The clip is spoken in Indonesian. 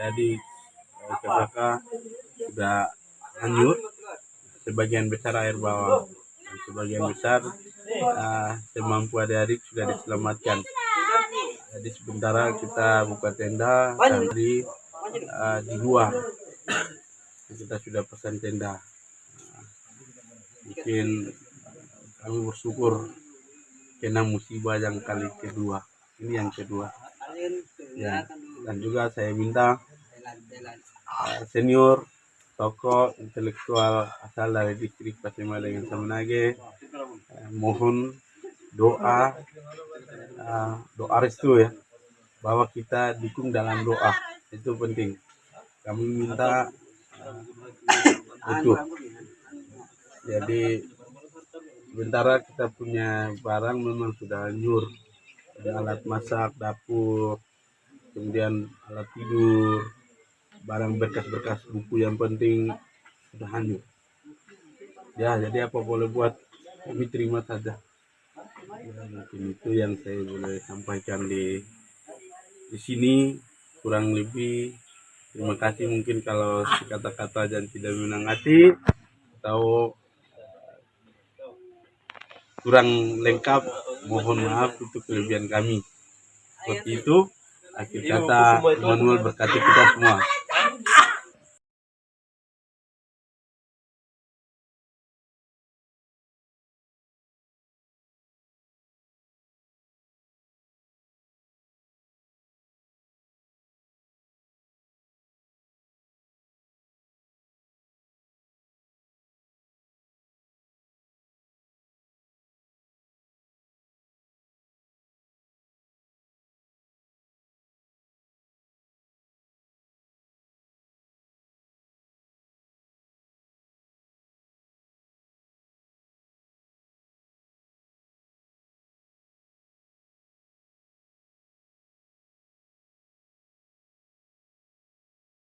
jadi eh, KKK sudah hanyut sebagian besar air bawah. Dan sebagian besar eh, semampu adik-adik sudah diselamatkan. Jadi sementara kita buka tenda dan di eh, di luar kita sudah pesan tenda. Nah, mungkin kami bersyukur. Kena musibah yang kali kedua. Ini yang kedua. Ya. dan juga saya minta uh, senior tokoh intelektual asal dari distrik Pasema dengan uh, mohon doa uh, doa restu ya bahwa kita dukung dalam doa. Itu penting. Kami minta itu jadi sementara kita punya barang memang sudah hanyur ada alat masak dapur kemudian alat tidur barang berkas-berkas buku yang penting sudah hanyut ya jadi apa boleh buat kami terima saja. Ya, mungkin itu yang saya boleh sampaikan di di sini. Kurang lebih terima kasih mungkin kalau kata-kata dan tidak menang hati atau kurang lengkap mohon maaf itu kelebihan kami. Seperti itu akhir kata Manuel berkati kita semua